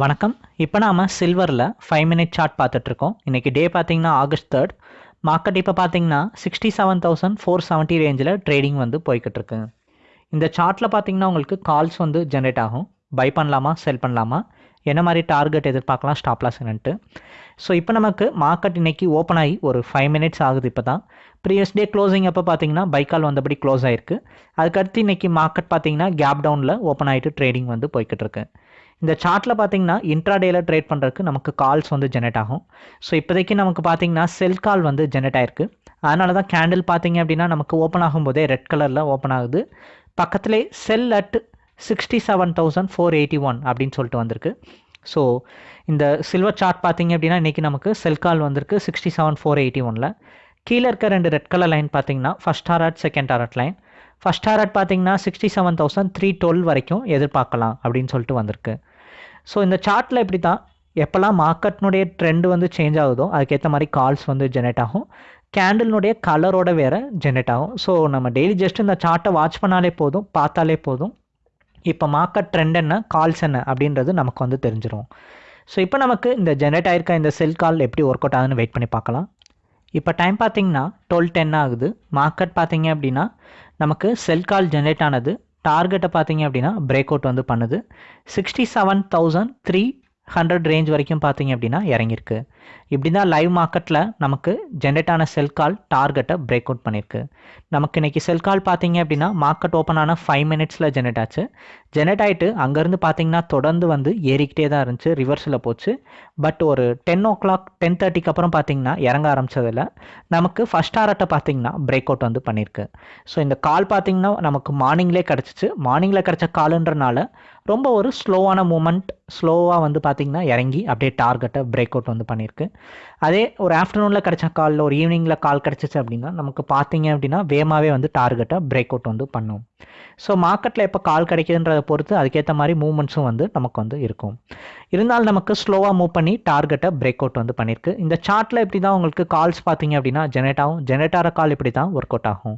வணக்கம். இப்போ நாம் சில்வரில் ஃபைவ் மினிட் சார்ட் பார்த்துட்ருக்கோம். இன்றைக்கி டே பார்த்திங்கன்னா ஆகஸ்ட் தேர்ட் மார்க்கெட் இப்போ பார்த்தீங்கன்னா sixty seven thousand four seventy ரேஞ்சில் ட்ரேடிங் வந்து போய்கிட்டு இருக்கு இந்த சார்ட்டில் பார்த்தீங்கன்னா உங்களுக்கு கால்ஸ் வந்து ஜென்ரேட் ஆகும். பை பண்ணலாமா செல் பண்ணலாமா? என்ன மாதிரி டார்கெட் எதிர்பார்க்கலாம் ஸ்டாப் லாஸ் என்னன்ட்டு. ஸோ இப்போ நமக்கு மார்க்கெட் இன்னைக்கு ஓப்பன் ஆகி ஒரு ஃபைவ் மினிட்ஸ் ஆகுது இப்போ தான் ப்ரீவியஸ் டே க்ளோசிங் அப்போ பார்த்தீங்கன்னா பைக்கால் வந்தபடி க்ளோஸ் ஆயிருக்கு. அதுக்கடுத்து இன்னைக்கு மார்க்கெட் பார்த்தீங்கன்னா கேப் டவுனில் ஓப்பன் ஆகிட்டு ட்ரேடிங் வந்து போய்கிட்டு இருக்கு இந்த சார்ட்டில் பார்த்தீங்கன்னா இன்ட்ராடேல ட்ரேட் பண்ணுறதுக்கு நமக்கு கால்ஸ் வந்து ஜெனரேட் ஆகும். ஸோ இப்போதைக்கு நமக்கு பார்த்தீங்கன்னா செல் கால் வந்து ஜெனரேட் ஆயிருக்கு. அதனால தான் கேண்டில் பார்த்தீங்க அப்படின்னா நமக்கு ஓப்பன் ஆகும்போதே ரெட் கலரில் ஓப்பன் ஆகுது. பக்கத்துலேயே sell at sixty seven thousand four eighty one அப்படின்னு சொல்லிட்டு வந்திருக்கு. ஸோ இந்த சில்வர் சார்ட் பார்த்தீங்க அப்படின்னா இன்றைக்கி நமக்கு செல் கால் வந்திருக்கு சிக்ஸ்டி செவன் ஃபோர் எயிட்டி ஒனில் கீழே இருக்க ரெண்டு ரெட் கலர் லைன் பார்த்தீங்கன்னா first target second target line first target பார்த்தீங்கன்னா sixty seven thousand three twelve வரைக்கும் எதிர்பார்க்கலாம் அப்படின்னு சொல்லிட்டு வந்திருக்கு. ஸோ இந்த சார்ட்டில் எப்படி தான் எப்போல்லாம் மார்க்கெட்னுடைய ட்ரெண்டு வந்து சேஞ்ச் ஆகுதோ அதுக்கேற்ற மாதிரி கால்ஸ் வந்து ஜெனரேட் ஆகும். கேண்டில்னுடைய கலரோட வேறு ஜெனரேட் ஆகும். ஸோ நம்ம டெய்லி ஜஸ்ட் இந்த சார்ட்டை வாட்ச் பண்ணாலே போதும் பார்த்தாலே போதும். இப்போ மார்க்கெட் ட்ரெண்ட் என்ன கால்ஸ் என்ன அப்படின்றது நமக்கு வந்து தெரிஞ்சிடும் ஸோ இப்போ நமக்கு இந்த ஜெனரேட் ஆயிருக்க இந்த செல் கால் எப்படி ஒர்க் அவுட் ஆகுதுன்னு வெயிட் பண்ணி பார்க்கலாம். இப்போ டைம் பார்த்தீங்கன்னா டுவெல் டென் ஆகுது. மார்க்கெட் பார்த்தீங்க அப்படின்னா நமக்கு செல் கால் ஜென்ரேட் ஆனது டார்கெட்டை பார்த்தீங்க அப்படின்னா பிரேக் அவுட் வந்து பண்ணுது. Sixty seven thousand three hundred range வரைக்கும் பார்த்தீங்க அப்படின்னா இறங்கியிருக்கு. இப்படி தான் லைவ் மார்க்கெட்டில் நமக்கு ஜென்ரேட் ஆன செல் கால் டார்கெட்டை பிரேக் அவுட் பண்ணியிருக்கு. நமக்கு இன்றைக்கி செல் கால் பார்த்தீங்க அப்படின்னா மார்க்கெட் ஓப்பன் ஆன ஃபைவ் மினிட்ஸில் ஜென்ரேட் ஆச்சு. ஜென்ரேட் ஆகிட்டு அங்கேருந்து பார்த்தீங்கன்னா தொடர்ந்து வந்து ஏறிக்கிட்டே தான் இருந்துச்சு. ரிவர்ஸில் போச்சு. பட் ஒரு டென் ஓ கிளாக் டென் தேர்ட்டிக்கு அப்புறம் பார்த்தீங்கன்னா இறங்க ஆரம்பிச்சதில் நமக்கு ஃபஸ்ட் ஆர்ட்டை பார்த்தீங்கன்னா பிரேக் அவுட் வந்து பண்ணியிருக்கு. ஸோ இந்த கால் பார்த்தீங்கன்னா நமக்கு மார்னிங்லேயே கிடச்சிச்சு. மார்னிங்கில் கிடச்ச காலுன்றனால ரொம்ப ஒரு ஸ்லோவான மூமெண்ட் ஸ்லோவாக வந்து பார்த்திங்கன்னா இறங்கி அப்படியே டார்கெட்டை பிரேக் அவுட் வந்து பண்ணியிருக்கு அதே ஒரு ஆஃப்டர்நூனில் கிடச்ச காலில் ஒரு ஈவினிங்கில் கால் கிடச்சிச்சு அப்படின்னா நமக்கு பார்த்தீங்க அப்படின்னா வேகமாகவே வந்து டார்கெட்டை பிரேக் அவுட் வந்து பண்ணும். ஸோ மார்க்கெட்டில் எப்போ கால் கிடைக்குதுன்றதை பொறுத்து அதுக்கேற்ற மாதிரி மூமெண்ட்ஸும் வந்து நமக்கு வந்து இருக்கும். இருந்தாலும் நமக்கு ஸ்லோவாக மூவ் பண்ணி டார்கெட்டை பிரேக் அவுட் வந்து பண்ணியிருக்கு இந்த சார்ட்டில் இப்படி தான் உங்களுக்கு கால்ஸ் பார்த்தீங்க அப்படின்னா ஜெனரேட் ஆகும். ஜெனரேட் ஆகிற கால் இப்படி தான் ஒர்க் அவுட் ஆகும்.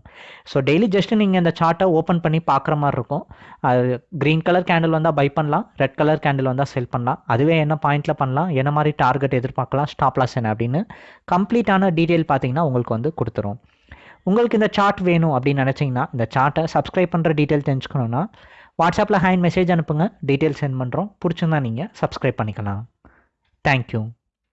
ஸோ டெய்லி ஜஸ்ட் நீங்கள் இந்த சார்ட்டை ஓப்பன் பண்ணி பார்க்குற மாதிரி இருக்கும். அது க்ரீன் கலர் கேண்டில் வந்தால் பை பண்ணலாம். ரெட் கலர் கேண்டில் வந்தால் செல் பண்ணலாம். அதுவே என்ன பாயிண்ட்டில் பண்ணலாம்? என்ன மாதிரி டார்கெட் எதிர்பார்க்கலாம்? ஸ்டாப் லாஸ் என்ன அப்படின்னு கம்ப்ளீட்டான டீட்டெயில் பார்த்தீங்கன்னா உங்களுக்கு வந்து கொடுத்துரும். உங்களுக்கு இந்த சார்ட் வேணும் அப்படின்னு நினச்சிங்கன்னா இந்த சார்ட்டை சப்ஸ்கிரைப் பண்ணுற டீட்டெயில் தெரிஞ்சுக்கணுன்னா வாட்ஸ்அப்பில் ஹேண்ட் மெசேஜ் அனுப்புங்க. டீட்டெயில் சென்ட் பண்ணுறோம் பிடிச்சிருந்தா நீங்கள் சப்ஸ்கிரைப் பண்ணிக்கலாம். தேங்க்யூ